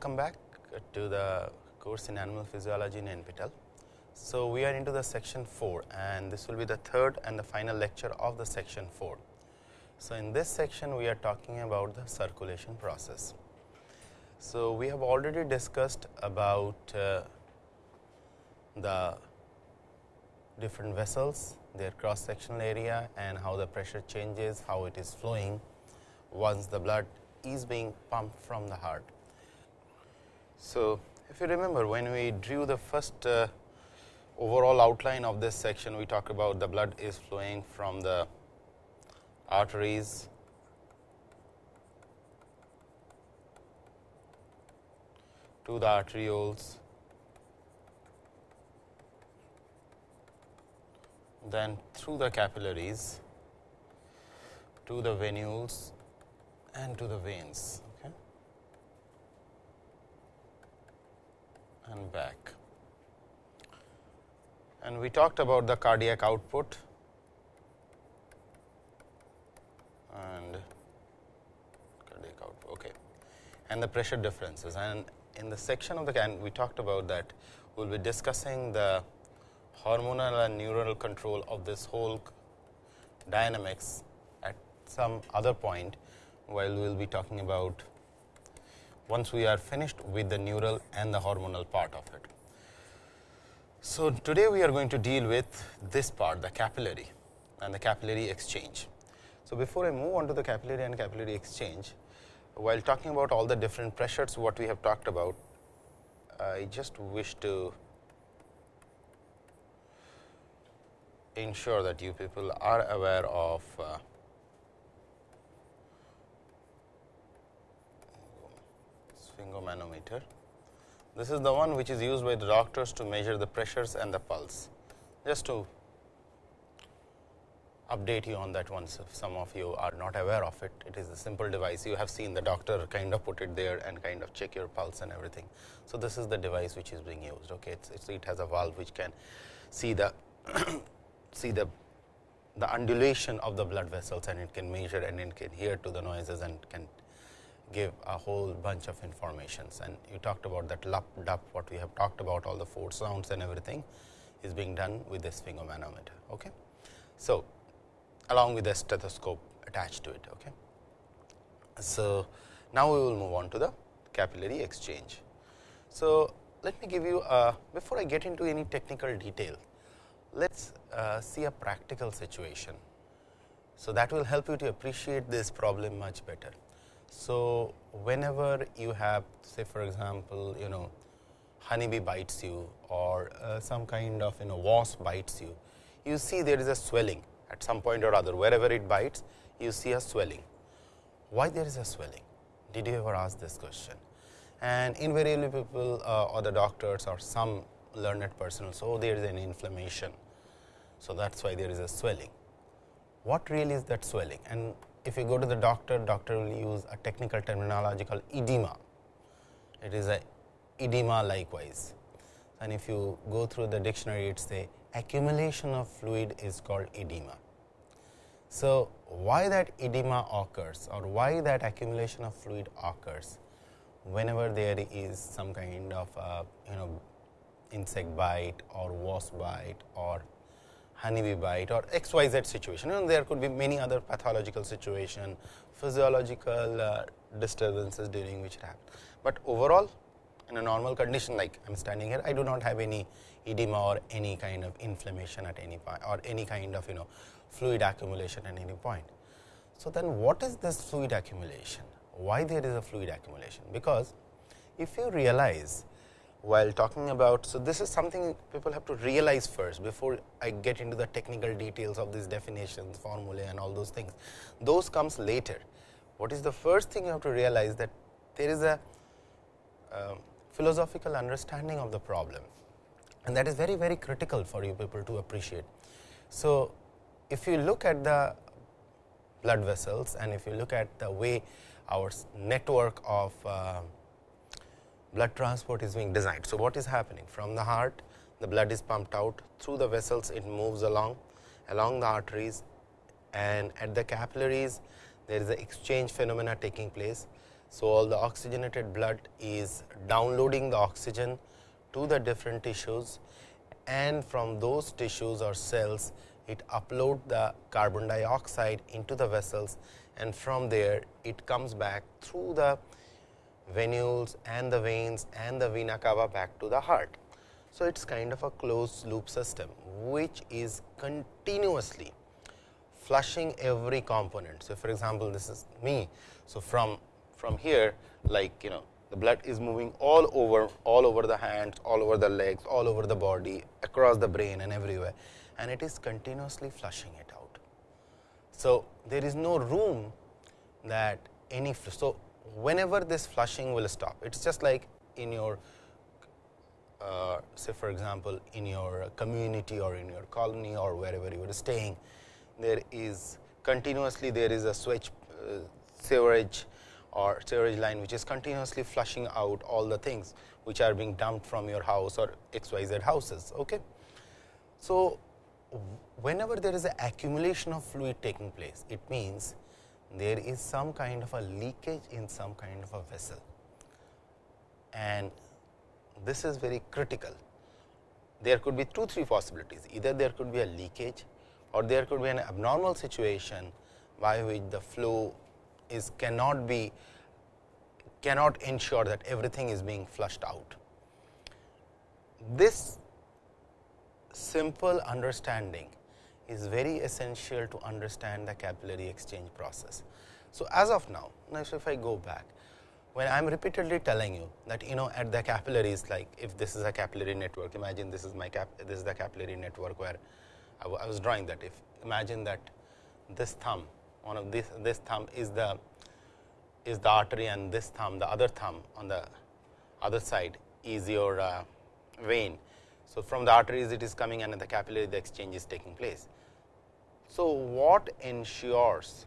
welcome back to the course in animal physiology in NPTEL. So, we are into the section 4 and this will be the third and the final lecture of the section 4. So, in this section we are talking about the circulation process. So, we have already discussed about uh, the different vessels, their cross sectional area and how the pressure changes, how it is flowing once the blood is being pumped from the heart. So, if you remember when we drew the first uh, overall outline of this section, we talked about the blood is flowing from the arteries. To the arterioles, then through the capillaries. To the venules. And to the veins okay, and back. And we talked about the cardiac output and cardiac output okay, and the pressure differences. And in the section of the can we talked about that we will be discussing the hormonal and neural control of this whole dynamics at some other point while we will be talking about once we are finished with the neural and the hormonal part of it. So, today we are going to deal with this part the capillary and the capillary exchange. So, before I move on to the capillary and capillary exchange, while talking about all the different pressures what we have talked about, I just wish to ensure that you people are aware of uh, sphygmomanometer. This is the one which is used by the doctors to measure the pressures and the pulse. Just to update you on that once if some of you are not aware of it. It is a simple device. You have seen the doctor kind of put it there and kind of check your pulse and everything. So, this is the device which is being used. Okay. It's, it's, it has a valve which can see the see the the undulation of the blood vessels and it can measure and it can hear to the noises and can give a whole bunch of informations and you talked about that lup dup what we have talked about all the four sounds and everything is being done with this sphygmomanometer. Okay. So, along with the stethoscope attached to it. Okay. So, now we will move on to the capillary exchange. So, let me give you a, before I get into any technical detail, let us uh, see a practical situation. So, that will help you to appreciate this problem much better. So, whenever you have say for example, you know honeybee bites you or uh, some kind of you know wasp bites you, you see there is a swelling at some point or other wherever it bites you see a swelling. Why there is a swelling? Did you ever ask this question? And invariably people uh, or the doctors or some learned person oh, there is an inflammation. So, that is why there is a swelling. What really is that swelling? And if you go to the doctor, doctor will use a technical terminology called edema. It is a edema likewise. And if you go through the dictionary, it say accumulation of fluid is called edema. So, why that edema occurs or why that accumulation of fluid occurs whenever there is some kind of uh, you know insect bite or wasp bite or honeybee bite or xyz situation and there could be many other pathological situation, physiological uh, disturbances during which it happens. But overall in a normal condition like I am standing here, I do not have any edema or any kind of inflammation at any point or any kind of you know fluid accumulation at any point. So, then what is this fluid accumulation? Why there is a fluid accumulation? Because if you realize while talking about. So, this is something people have to realize first before I get into the technical details of these definitions, formulae and all those things. Those comes later. What is the first thing you have to realize that there is a uh, philosophical understanding of the problem and that is very very critical for you people to appreciate. So, if you look at the blood vessels and if you look at the way our network of uh, blood transport is being designed. So, what is happening? From the heart the blood is pumped out through the vessels. It moves along along the arteries. And at the capillaries there is a exchange phenomena taking place. So, all the oxygenated blood is downloading the oxygen to the different tissues. And from those tissues or cells it upload the carbon dioxide into the vessels. And from there it comes back through the venules and the veins and the vena cava back to the heart. So, it is kind of a closed loop system, which is continuously flushing every component. So, for example, this is me. So, from from here like you know the blood is moving all over all over the hands, all over the legs, all over the body, across the brain and everywhere and it is continuously flushing it out. So, there is no room that any so whenever this flushing will stop it is just like in your uh, say for example, in your community or in your colony or wherever you are staying there is continuously there is a switch uh, sewerage or sewerage line which is continuously flushing out all the things which are being dumped from your house or xyz houses. Okay. So, whenever there is an accumulation of fluid taking place, it means there is some kind of a leakage in some kind of a vessel and this is very critical. There could be two three possibilities either there could be a leakage or there could be an abnormal situation by which the flow is cannot be cannot ensure that everything is being flushed out. This simple understanding is very essential to understand the capillary exchange process. So, as of now, now if I go back, when I am repeatedly telling you that you know at the capillaries like if this is a capillary network, imagine this is my cap, this is the capillary network where I, I was drawing that if imagine that this thumb one of this this thumb is the is the artery and this thumb the other thumb on the other side is your uh, vein. So, from the arteries it is coming and the capillary the exchange is taking place. So, what ensures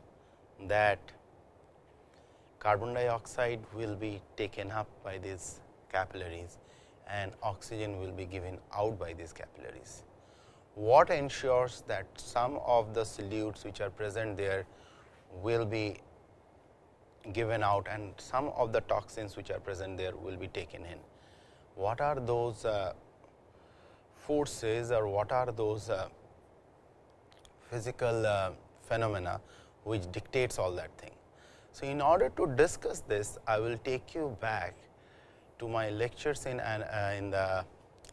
that carbon dioxide will be taken up by these capillaries and oxygen will be given out by these capillaries. What ensures that some of the solutes which are present there will be given out and some of the toxins which are present there will be taken in. What are those uh, forces or what are those uh, physical uh, phenomena which dictates all that thing. So, in order to discuss this, I will take you back to my lectures in, uh, in the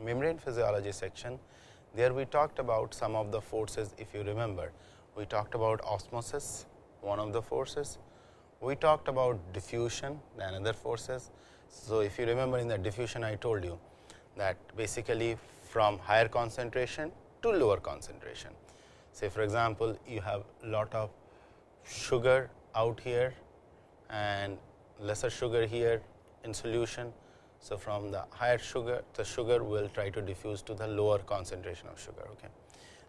membrane physiology section. There we talked about some of the forces if you remember. We talked about osmosis, one of the forces. We talked about diffusion, another forces. So, if you remember in the diffusion I told you that basically from higher concentration to lower concentration. Say for example, you have lot of sugar out here and lesser sugar here in solution. So, from the higher sugar, the sugar will try to diffuse to the lower concentration of sugar. Okay.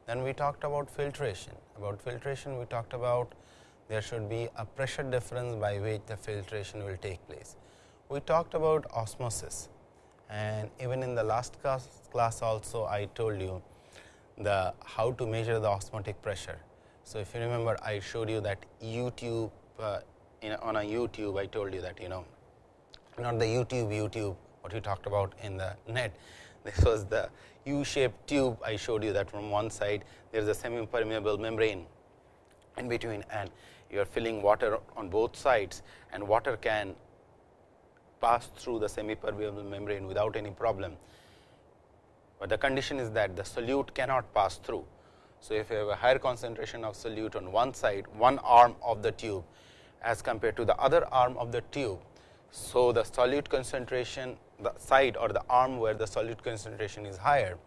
Then we talked about filtration. About filtration, we talked about there should be a pressure difference by which the filtration will take place. We talked about osmosis and even in the last class, class also I told you the how to measure the osmotic pressure. So, if you remember I showed you that YouTube uh, in, on a YouTube I told you that you know not the YouTube YouTube what you talked about in the net. This was the U shaped tube. I showed you that from one side there is a semi permeable membrane in between and you are filling water on both sides and water can pass through the semi permeable membrane without any problem but the condition is that the solute cannot pass through. So, if you have a higher concentration of solute on one side, one arm of the tube as compared to the other arm of the tube. So, the solute concentration, the side or the arm where the solute concentration is higher,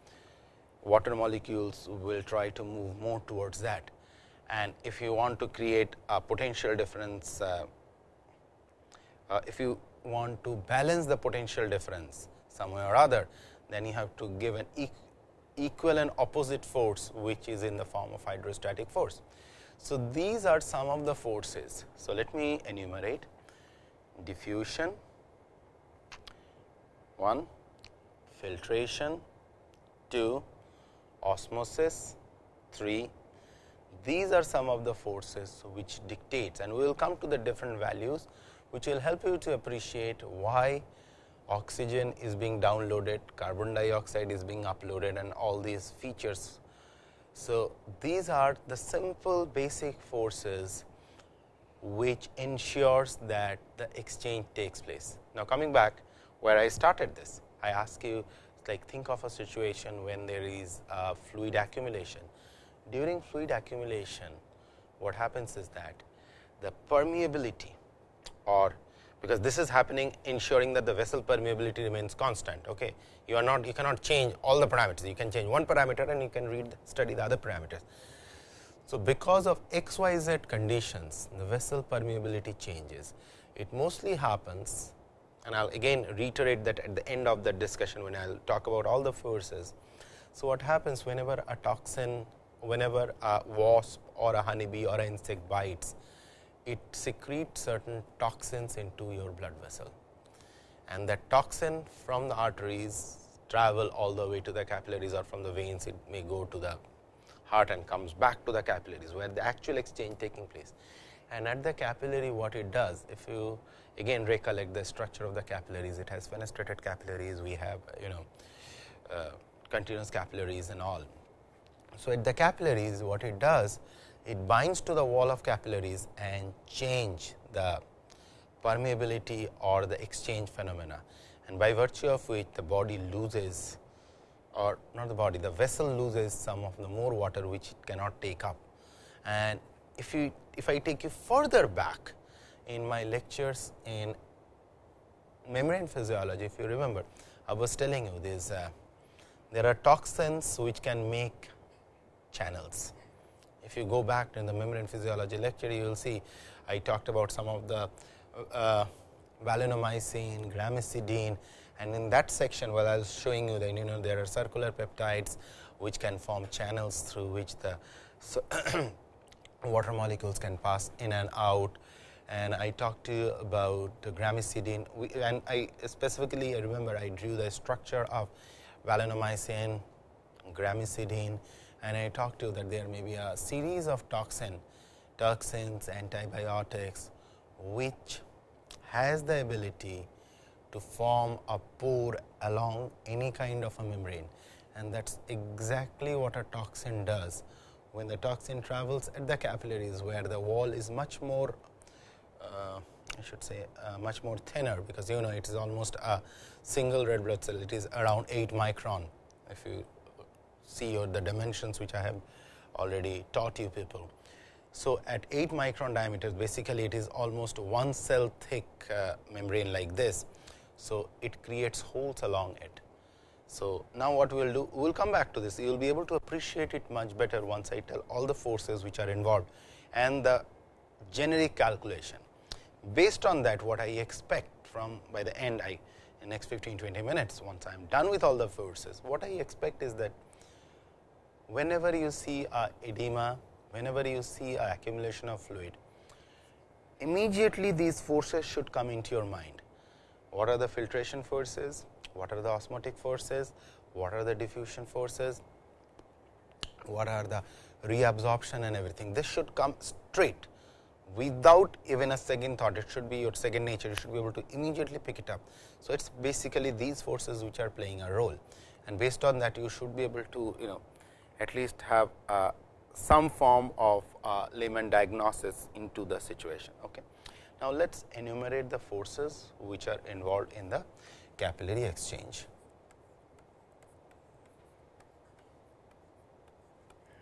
water molecules will try to move more towards that. And if you want to create a potential difference, uh, uh, if you want to balance the potential difference some way or other, then you have to give an equal and opposite force which is in the form of hydrostatic force. So, these are some of the forces. So, let me enumerate diffusion 1, filtration 2, osmosis 3. These are some of the forces which dictates and we will come to the different values which will help you to appreciate why oxygen is being downloaded, carbon dioxide is being uploaded and all these features. So, these are the simple basic forces which ensures that the exchange takes place. Now, coming back where I started this, I ask you like think of a situation when there is a fluid accumulation. During fluid accumulation, what happens is that the permeability or because this is happening ensuring that the vessel permeability remains constant. Okay. You are not you cannot change all the parameters, you can change one parameter and you can read study the other parameters. So, because of x y z conditions the vessel permeability changes. It mostly happens and I will again reiterate that at the end of the discussion when I will talk about all the forces. So, what happens whenever a toxin, whenever a wasp or a honeybee or an insect bites, it secretes certain toxins into your blood vessel and that toxin from the arteries travel all the way to the capillaries or from the veins it may go to the heart and comes back to the capillaries where the actual exchange taking place. And at the capillary what it does if you again recollect the structure of the capillaries it has fenestrated capillaries we have you know uh, continuous capillaries and all. So, at the capillaries what it does it binds to the wall of capillaries and change the permeability or the exchange phenomena and by virtue of which the body loses or not the body the vessel loses some of the more water which it cannot take up. And if you if I take you further back in my lectures in membrane physiology if you remember I was telling you this uh, there are toxins which can make channels if you go back in the membrane physiology lecture, you will see I talked about some of the uh, valinomycin, gramicidin and in that section while I was showing you that you know there are circular peptides which can form channels through which the so water molecules can pass in and out. And I talked to you about the gramicidin and I specifically I remember I drew the structure of valinomycin, gramicidin and I talked to you that there may be a series of toxin, toxins, antibiotics, which has the ability to form a pore along any kind of a membrane and that is exactly what a toxin does. When the toxin travels at the capillaries where the wall is much more uh, I should say uh, much more thinner because you know it is almost a single red blood cell it is around 8 micron if you see or the dimensions which I have already taught you people. So, at 8 micron diameters basically it is almost one cell thick uh, membrane like this. So, it creates holes along it. So, now what we will do we will come back to this you will be able to appreciate it much better once I tell all the forces which are involved and the generic calculation. Based on that what I expect from by the end I in next 15 20 minutes once I am done with all the forces what I expect is that whenever you see a edema, whenever you see a accumulation of fluid, immediately these forces should come into your mind. What are the filtration forces? What are the osmotic forces? What are the diffusion forces? What are the reabsorption and everything? This should come straight without even a second thought. It should be your second nature. You should be able to immediately pick it up. So, it is basically these forces which are playing a role and based on that you should be able to you know at least have uh, some form of uh, layman diagnosis into the situation. Okay. Now, let us enumerate the forces which are involved in the capillary exchange.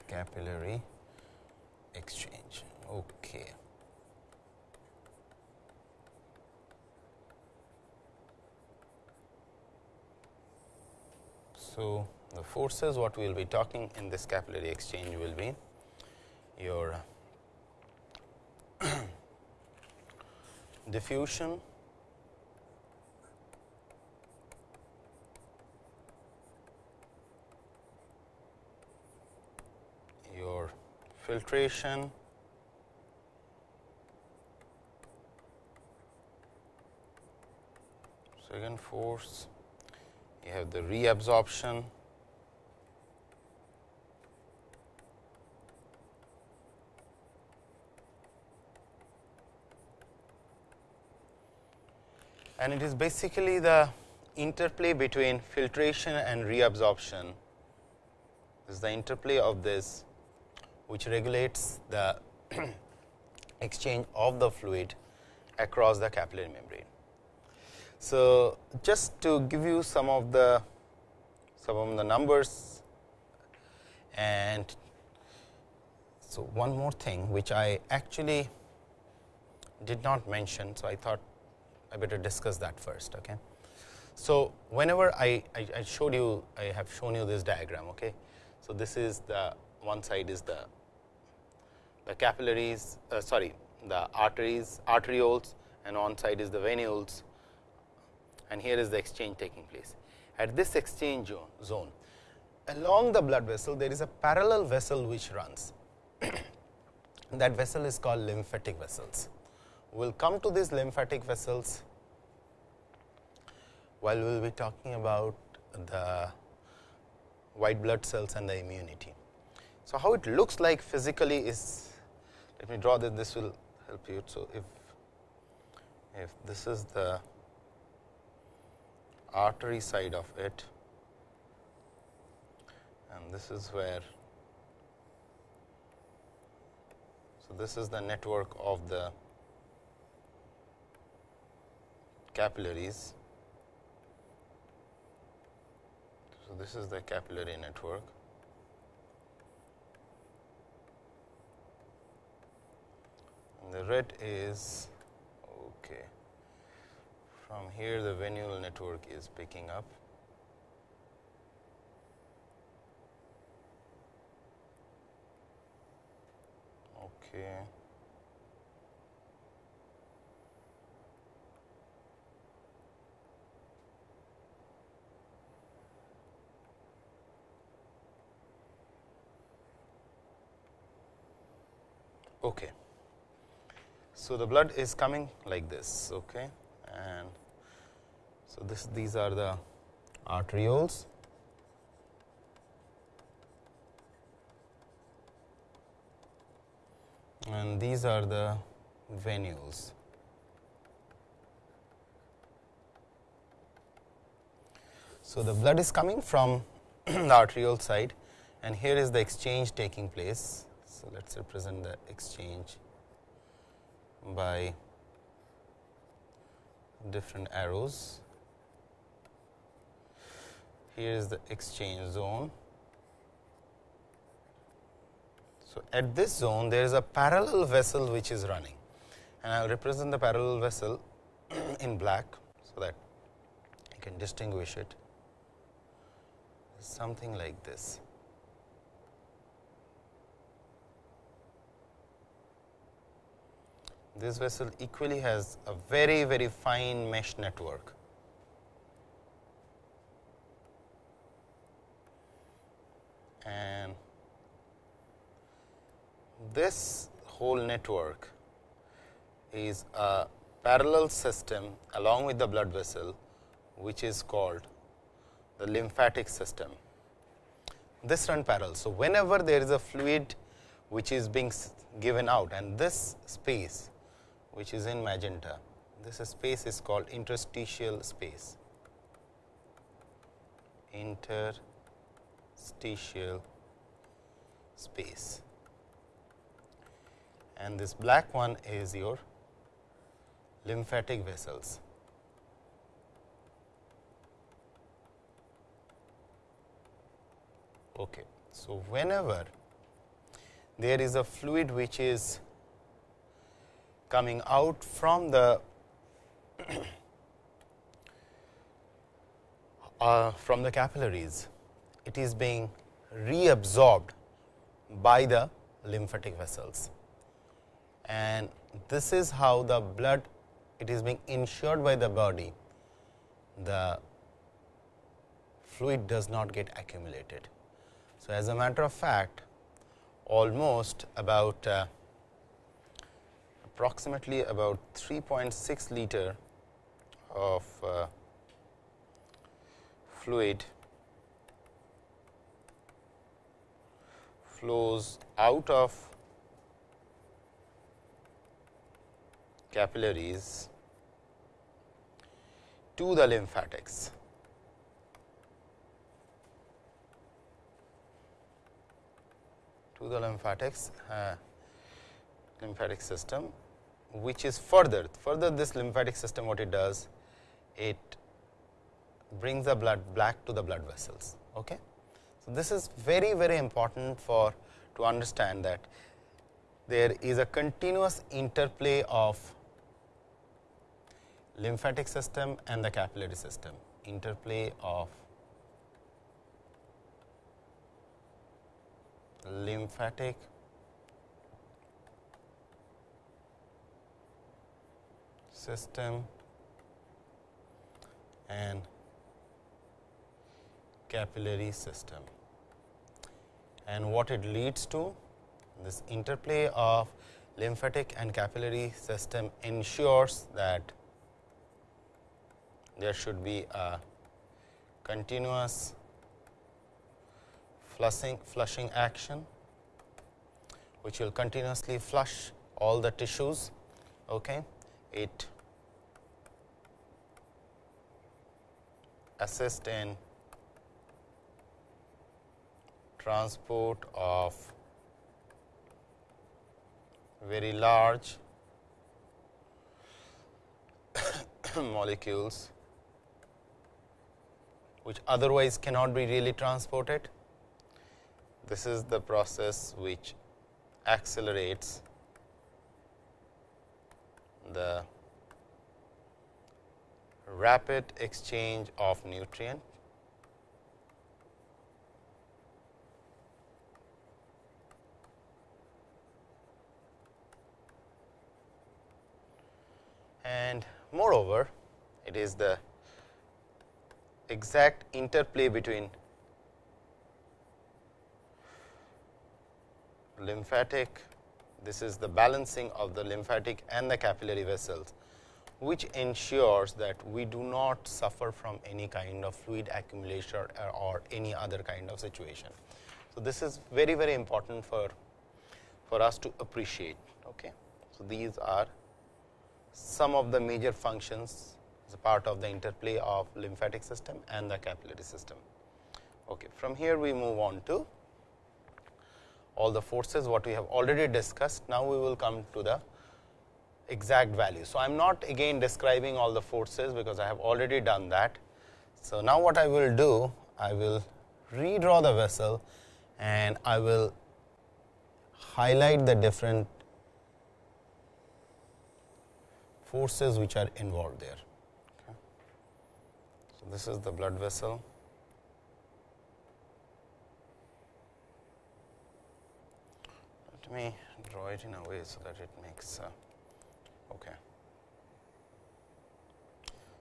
Capillary exchange. Okay. So, the forces what we will be talking in this capillary exchange will be your diffusion your filtration second force you have the reabsorption and it is basically the interplay between filtration and reabsorption is the interplay of this which regulates the exchange of the fluid across the capillary membrane. So, just to give you some of the some of the numbers and so one more thing which I actually did not mention. So, I thought I better discuss that first. Okay. So, whenever I, I, I showed you I have shown you this diagram. Okay. So, this is the one side is the the capillaries uh, sorry the arteries arterioles and on side is the venules and here is the exchange taking place. At this exchange zone along the blood vessel there is a parallel vessel which runs that vessel is called lymphatic vessels. We will come to these lymphatic vessels while we will be talking about the white blood cells and the immunity. So, how it looks like physically is let me draw that this will help you. So, if if this is the artery side of it and this is where so this is the network of the capillaries. So this is the capillary network. And the red is okay. From here the venule network is picking up. Okay so, the blood is coming like this okay, and so this these are the arterioles and these are the venules. So, the blood is coming from the arteriole side and here is the exchange taking place. So, let us represent the exchange by different arrows. Here is the exchange zone. So, at this zone there is a parallel vessel which is running and I will represent the parallel vessel in black. So, that you can distinguish it something like this. This vessel equally has a very very fine mesh network. And this whole network is a parallel system along with the blood vessel which is called the lymphatic system. This run parallel. So, whenever there is a fluid which is being given out and this space which is in magenta. This space is called interstitial space. Interstitial space. And this black one is your lymphatic vessels. Okay. So, whenever there is a fluid which is coming out from the uh, from the capillaries, it is being reabsorbed by the lymphatic vessels. And this is how the blood it is being ensured by the body, the fluid does not get accumulated. So, as a matter of fact, almost about uh, approximately about 3.6 liter of uh, fluid flows out of capillaries to the lymphatics. to the lymphatics uh, lymphatic system which is further further this lymphatic system what it does it brings the blood back to the blood vessels okay? So this is very very important for to understand that there is a continuous interplay of lymphatic system and the capillary system interplay of lymphatic system and capillary system and what it leads to this interplay of lymphatic and capillary system ensures that there should be a continuous flushing, flushing action, which will continuously flush all the tissues. Okay. It assist in transport of very large molecules which otherwise cannot be really transported. This is the process which accelerates the rapid exchange of nutrient and moreover it is the exact interplay between lymphatic, this is the balancing of the lymphatic and the capillary vessels, which ensures that we do not suffer from any kind of fluid accumulation or, or any other kind of situation. So, this is very very important for, for us to appreciate. Okay. So, these are some of the major functions as a part of the interplay of lymphatic system and the capillary system. Okay. From here we move on to all the forces what we have already discussed. Now, we will come to the exact value. So, I am not again describing all the forces, because I have already done that. So, now what I will do, I will redraw the vessel and I will highlight the different forces which are involved there. Okay. So, this is the blood vessel. Let me draw it in a way so that it makes uh, okay.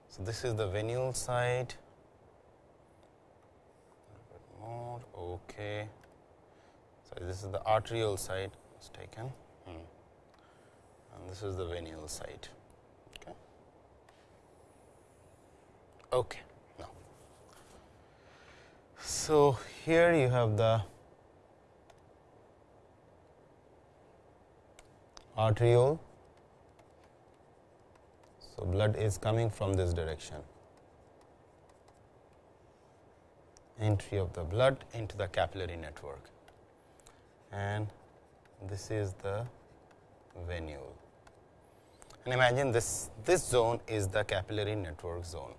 So, this is the venule side more okay. So, this is the arterial side was taken hmm. and this is the venule side. Okay. Okay. So here you have the arteriole. So, blood is coming from this direction. Entry of the blood into the capillary network and this is the venule. And imagine this, this zone is the capillary network zone.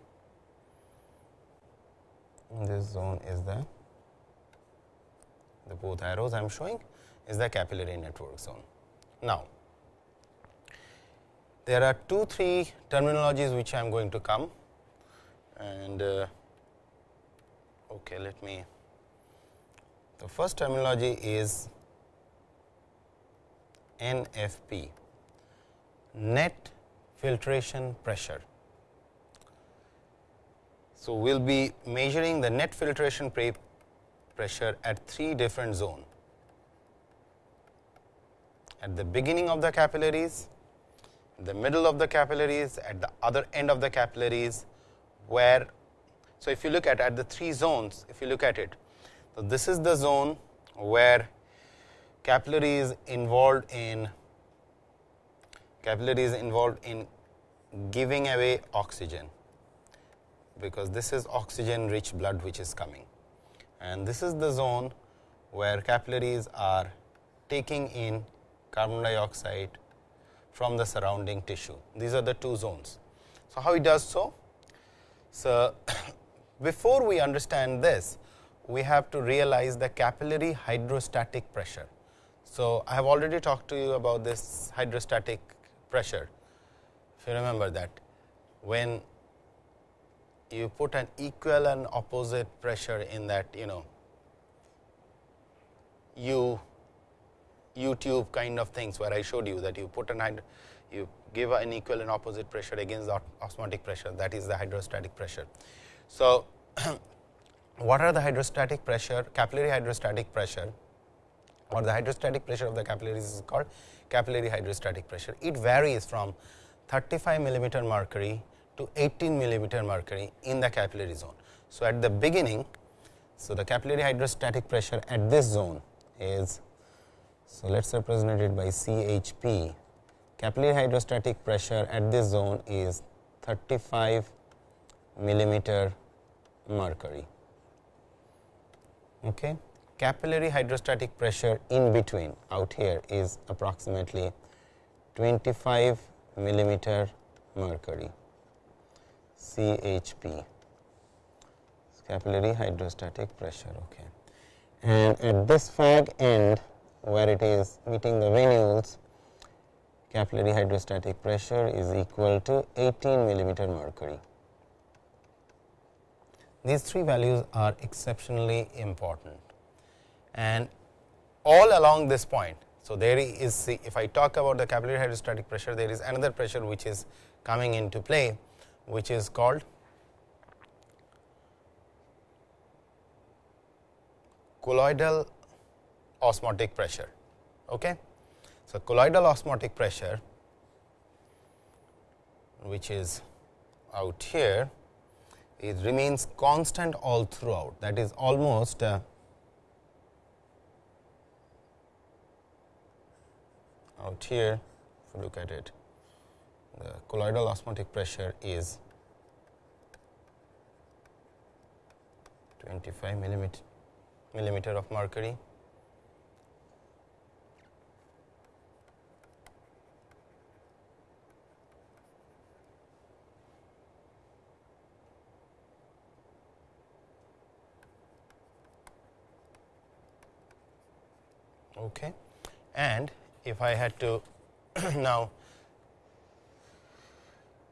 This zone is the, the both arrows I am showing is the capillary network zone. Now, there are two, three terminologies which I am going to come and uh, okay, let me the first terminology is NFP net filtration pressure. So, we will be measuring the net filtration pressure at three different zones. At the beginning of the capillaries, the middle of the capillaries, at the other end of the capillaries, where. So, if you look at at the three zones, if you look at it, so this is the zone where capillary is involved in capillary is involved in giving away oxygen. because this is oxygen rich blood which is coming and this is the zone where capillaries are taking in carbon dioxide from the surrounding tissue. These are the two zones. So, how it does so? So, before we understand this, we have to realize the capillary hydrostatic pressure. So, I have already talked to you about this hydrostatic pressure, if you remember that when you put an equal and opposite pressure in that you know U U tube kind of things where I showed you that you put an you give an equal and opposite pressure against the osmotic pressure that is the hydrostatic pressure. So, what are the hydrostatic pressure capillary hydrostatic pressure or the hydrostatic pressure of the capillaries is called capillary hydrostatic pressure. It varies from 35 millimeter mercury to 18 millimeter mercury in the capillary zone. So, at the beginning, so the capillary hydrostatic pressure at this zone is so let us represent it by CHP. Capillary hydrostatic pressure at this zone is 35 millimeter mercury. Okay. Capillary hydrostatic pressure in between out here is approximately 25 millimeter mercury CHP capillary hydrostatic pressure. Okay. And at this fag end where it is meeting the venules capillary hydrostatic pressure is equal to 18 millimeter mercury. These three values are exceptionally important and all along this point. So, there is if I talk about the capillary hydrostatic pressure there is another pressure which is coming into play which is called colloidal osmotic pressure. Okay. So, colloidal osmotic pressure which is out here it remains constant all throughout that is almost uh, out here if you look at it the colloidal osmotic pressure is 25 millimeter, millimeter of mercury Okay. And if I had to now,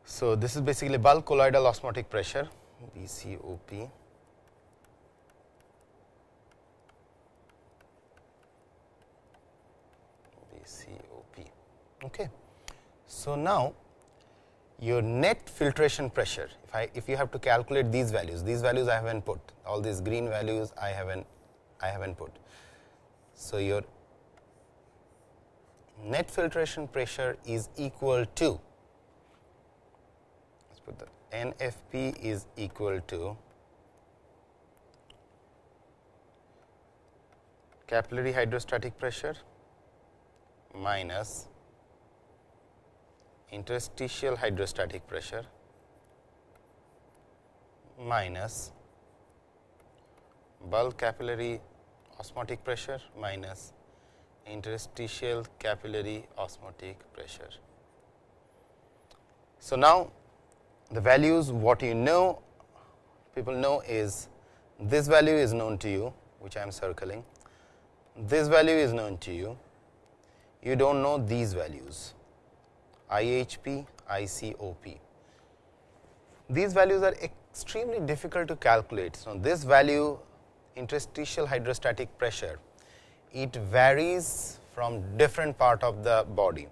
so this is basically bulk colloidal osmotic pressure BCOP. BCOP. Okay. So, now your net filtration pressure if I if you have to calculate these values these values I haven't put all these green values I haven't I haven't put. So, your net filtration pressure is equal to let us put the NFP is equal to capillary hydrostatic pressure minus interstitial hydrostatic pressure minus bulk capillary osmotic pressure minus interstitial capillary osmotic pressure. So, now the values what you know people know is this value is known to you which I am circling, this value is known to you, you do not know these values IHP, ICOP. These values are extremely difficult to calculate. So, this value interstitial hydrostatic pressure it varies from different part of the body.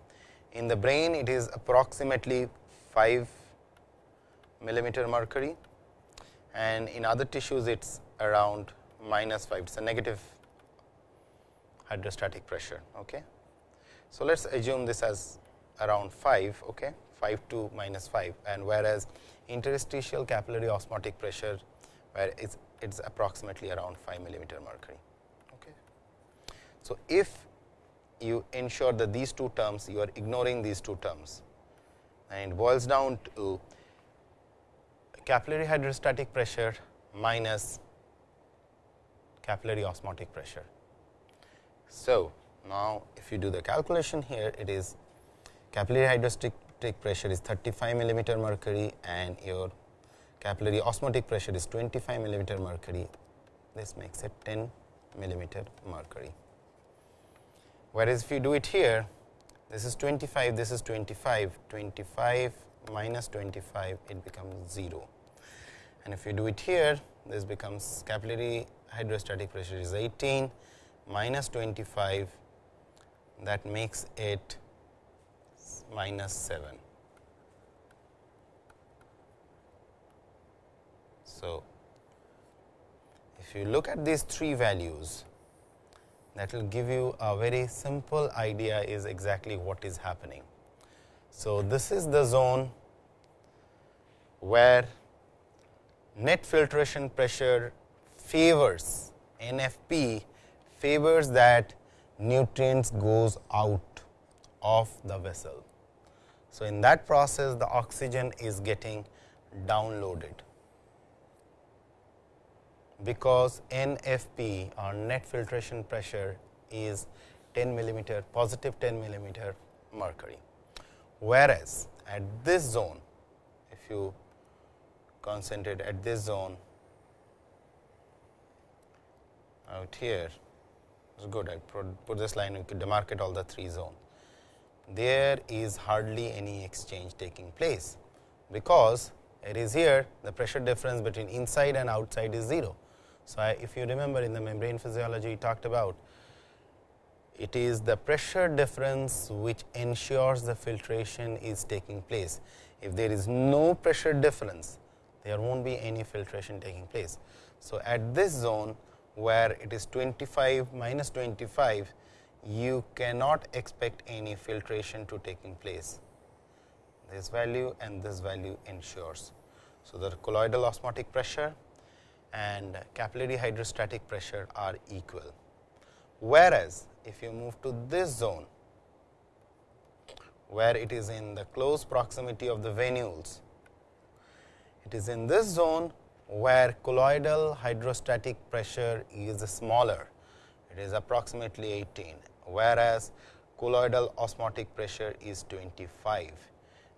In the brain it is approximately 5 millimeter mercury and in other tissues it is around minus 5 it is a negative hydrostatic pressure. Okay. So, let us assume this as around 5 okay, 5 to minus 5 and whereas interstitial capillary osmotic pressure where it is approximately around 5 millimeter mercury. So, if you ensure that these two terms you are ignoring these two terms and it boils down to capillary hydrostatic pressure minus capillary osmotic pressure. So, now if you do the calculation here it is capillary hydrostatic pressure is 35 millimeter mercury and your capillary osmotic pressure is 25 millimeter mercury this makes it 10 millimeter mercury. Whereas, if you do it here this is 25 this is 25 25 minus 25 it becomes 0 and if you do it here this becomes capillary hydrostatic pressure is 18 minus 25 that makes it minus 7. So, if you look at these three values that will give you a very simple idea is exactly what is happening. So, this is the zone where net filtration pressure favors NFP favors that nutrients goes out of the vessel. So, in that process the oxygen is getting downloaded because NFP or net filtration pressure is 10 millimeter positive 10 millimeter mercury. Whereas, at this zone if you concentrate at this zone out here is good I put this line you could demarcate all the three zones. There is hardly any exchange taking place, because it is here the pressure difference between inside and outside is 0. So, I, if you remember in the membrane physiology we talked about it is the pressure difference which ensures the filtration is taking place. If there is no pressure difference there not be any filtration taking place. So, at this zone where it is 25 minus 25 you cannot expect any filtration to taking place this value and this value ensures. So, the colloidal osmotic pressure and capillary hydrostatic pressure are equal. Whereas, if you move to this zone where it is in the close proximity of the venules, it is in this zone where colloidal hydrostatic pressure is smaller, it is approximately 18, whereas colloidal osmotic pressure is 25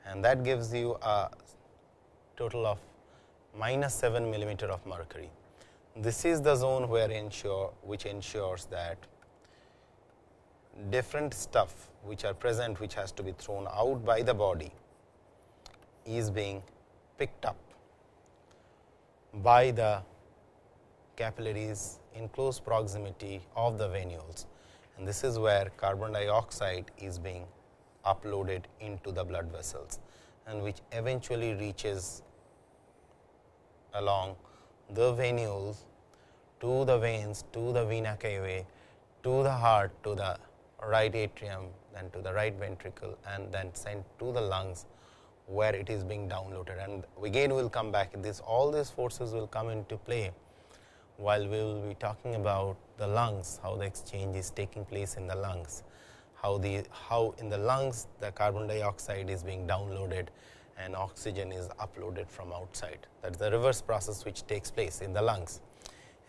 and that gives you a total of minus 7 millimeter of mercury. This is the zone where ensure which ensures that different stuff which are present which has to be thrown out by the body is being picked up by the capillaries in close proximity of the venules and this is where carbon dioxide is being uploaded into the blood vessels and which eventually reaches along the venules to the veins to the vena cavae to the heart to the right atrium then to the right ventricle and then sent to the lungs where it is being downloaded. And again we will come back. This all these forces will come into play while we will be talking about the lungs how the exchange is taking place in the lungs how the how in the lungs the carbon dioxide is being downloaded and oxygen is uploaded from outside. That is the reverse process which takes place in the lungs.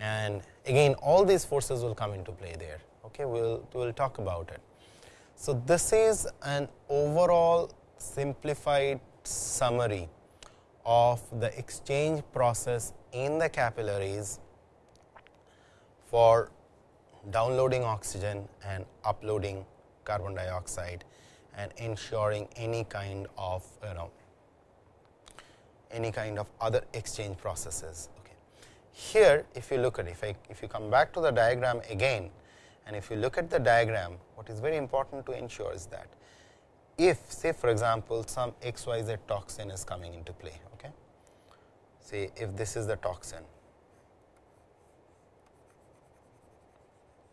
And again all these forces will come into play there. Okay, we will we will talk about it. So, this is an overall simplified summary of the exchange process in the capillaries for downloading oxygen and uploading carbon dioxide and ensuring any kind of you know any kind of other exchange processes. Okay. Here if you look at if I if you come back to the diagram again and if you look at the diagram what is very important to ensure is that if say for example, some xyz toxin is coming into play. Okay. Say if this is the toxin,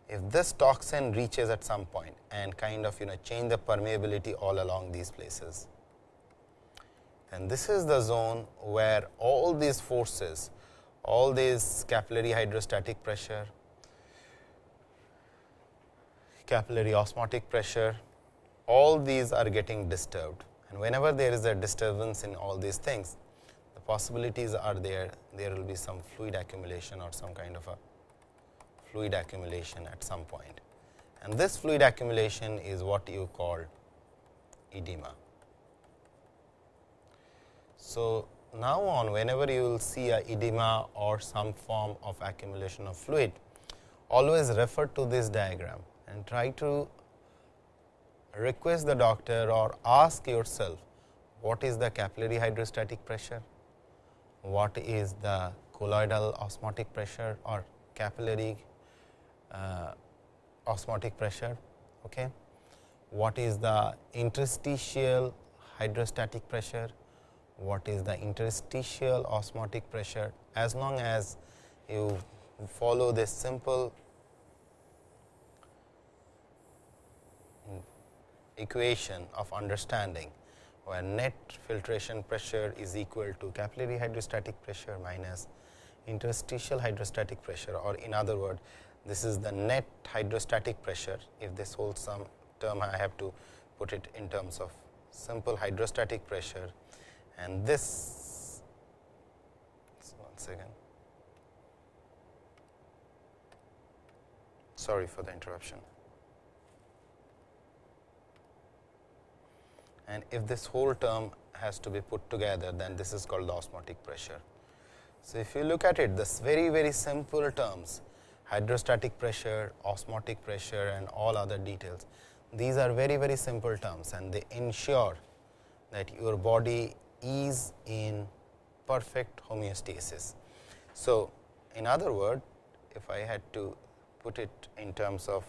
if this toxin reaches at some point and kind of you know change the permeability all along these places, and this is the zone where all these forces, all these capillary hydrostatic pressure, capillary osmotic pressure, all these are getting disturbed and whenever there is a disturbance in all these things, the possibilities are there, there will be some fluid accumulation or some kind of a fluid accumulation at some point. And this fluid accumulation is what you call edema. So, now on whenever you will see a edema or some form of accumulation of fluid, always refer to this diagram and try to request the doctor or ask yourself what is the capillary hydrostatic pressure, what is the colloidal osmotic pressure or capillary uh, osmotic pressure, okay? what is the interstitial hydrostatic pressure, what is the interstitial osmotic pressure as long as you follow this simple equation of understanding where net filtration pressure is equal to capillary hydrostatic pressure minus interstitial hydrostatic pressure or in other words this is the net hydrostatic pressure. If this whole sum term I have to put it in terms of simple hydrostatic pressure and this one second sorry for the interruption and if this whole term has to be put together then this is called the osmotic pressure. So, if you look at it this very very simple terms hydrostatic pressure, osmotic pressure and all other details these are very very simple terms and they ensure that your body is in perfect homeostasis. So, in other word if I had to put it in terms of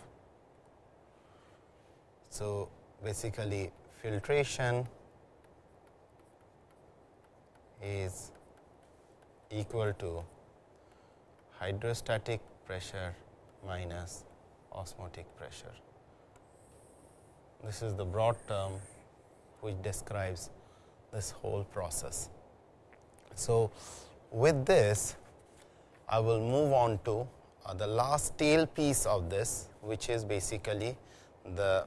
so basically filtration is equal to hydrostatic pressure minus osmotic pressure. This is the broad term which describes this whole process. So, with this I will move on to uh, the last tail piece of this which is basically the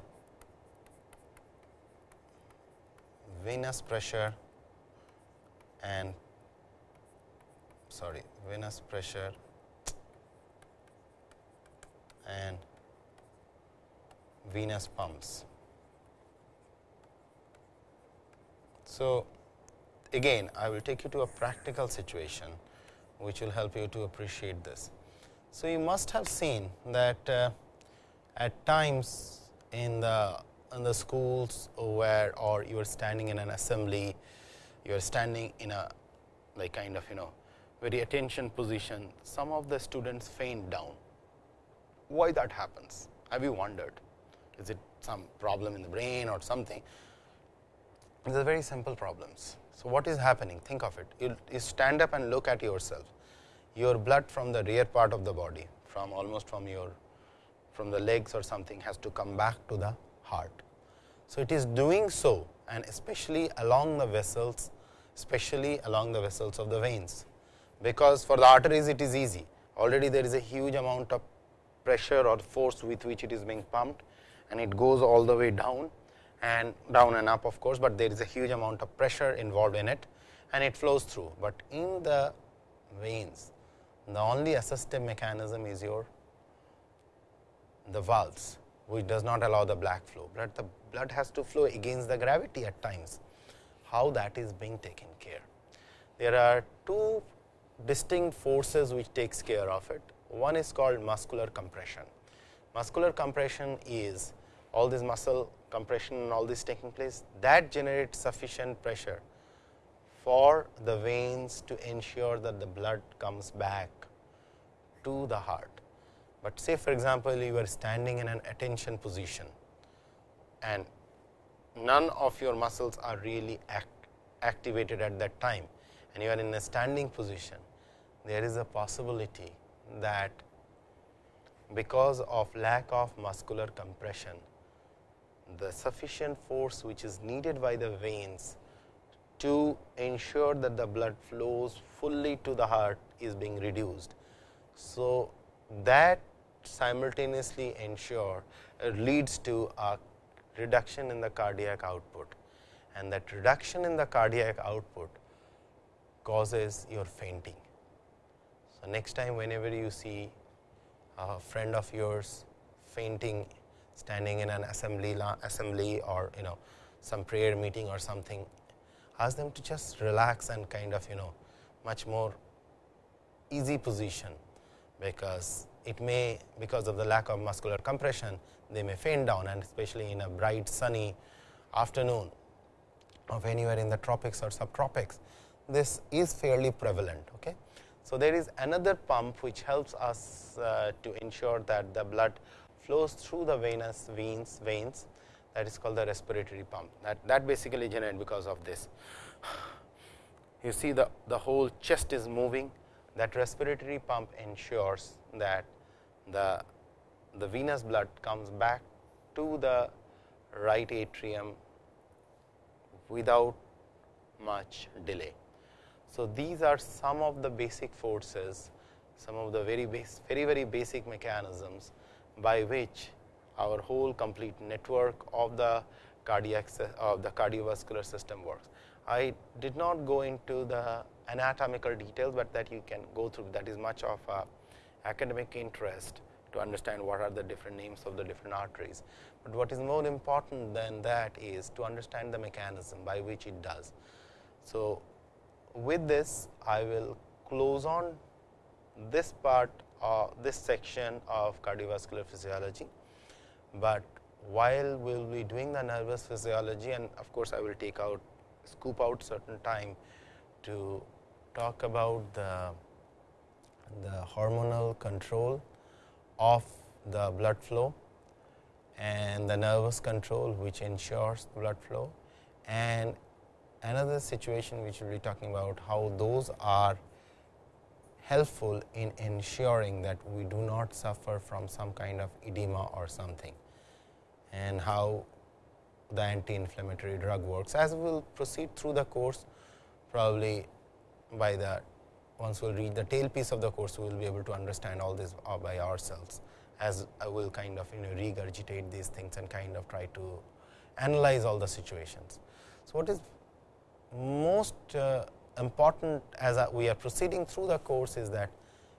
venous pressure and sorry venous pressure and venous pumps. So, again I will take you to a practical situation which will help you to appreciate this. So, you must have seen that uh, at times in the in the schools where or you are standing in an assembly, you are standing in a like kind of you know very attention position, some of the students faint down. Why that happens? Have you wondered? Is it some problem in the brain or something? These are very simple problems. So, what is happening? Think of it. You, you stand up and look at yourself. Your blood from the rear part of the body, from almost from your from the legs or something has to come back to the heart. So, it is doing so and especially along the vessels, especially along the vessels of the veins, because for the arteries it is easy. Already there is a huge amount of pressure or force with which it is being pumped and it goes all the way down and down and up of course, but there is a huge amount of pressure involved in it and it flows through. But in the veins, the only assistive mechanism is your the valves which does not allow the black flow, but the blood has to flow against the gravity at times. How that is being taken care? There are two distinct forces which takes care of it. One is called muscular compression. Muscular compression is all this muscle compression and all this taking place that generates sufficient pressure for the veins to ensure that the blood comes back to the heart. But say for example, you are standing in an attention position and none of your muscles are really act activated at that time and you are in a standing position, there is a possibility that because of lack of muscular compression, the sufficient force which is needed by the veins to ensure that the blood flows fully to the heart is being reduced. So, that simultaneously ensure uh, leads to a reduction in the cardiac output and that reduction in the cardiac output causes your fainting. So, next time whenever you see a friend of yours fainting standing in an assembly assembly or you know some prayer meeting or something ask them to just relax and kind of you know much more easy position because it may because of the lack of muscular compression they may faint down and especially in a bright sunny afternoon of anywhere in the tropics or subtropics this is fairly prevalent. Okay. So, there is another pump which helps us uh, to ensure that the blood flows through the venous veins veins that is called the respiratory pump that that basically generated because of this. You see the, the whole chest is moving that respiratory pump ensures that the, the venous blood comes back to the right atrium without much delay. So, these are some of the basic forces, some of the very base, very very basic mechanisms by which our whole complete network of the cardiac of the cardiovascular system works. I did not go into the anatomical details, but that you can go through that is much of a academic interest to understand what are the different names of the different arteries. But what is more important than that is to understand the mechanism by which it does. So, with this I will close on this part of this section of cardiovascular physiology, but while we will be doing the nervous physiology and of course, I will take out scoop out certain time to talk about the, the hormonal control of the blood flow and the nervous control which ensures blood flow. And another situation which we will be talking about how those are helpful in ensuring that we do not suffer from some kind of edema or something and how the anti-inflammatory drug works. As we will proceed through the course, probably by the once we will reach the tail piece of the course, we will be able to understand all this by ourselves as I will kind of you know regurgitate these things and kind of try to analyze all the situations. So, what is most uh, important as we are proceeding through the course is that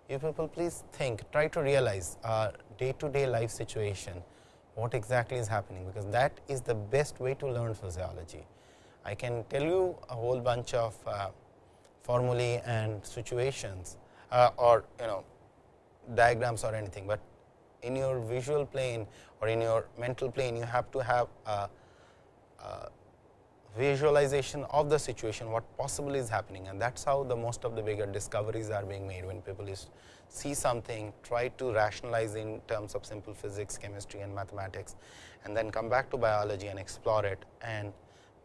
you people please think try to realize our day to day life situation what exactly is happening, because that is the best way to learn physiology. I can tell you a whole bunch of uh, formulae and situations uh, or you know diagrams or anything, but in your visual plane or in your mental plane you have to have a, a visualization of the situation what possibly is happening and that is how the most of the bigger discoveries are being made when people is see something try to rationalize in terms of simple physics, chemistry and mathematics and then come back to biology and explore it and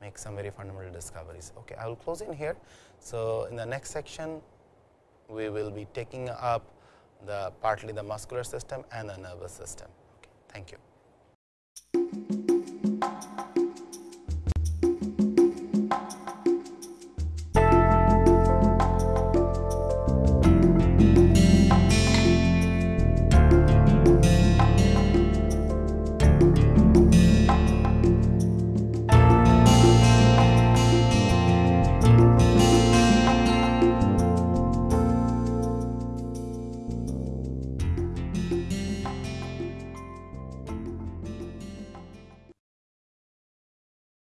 make some very fundamental discoveries. Okay, I will close in here. So, in the next section we will be taking up the partly the muscular system and the nervous system. Okay, thank you.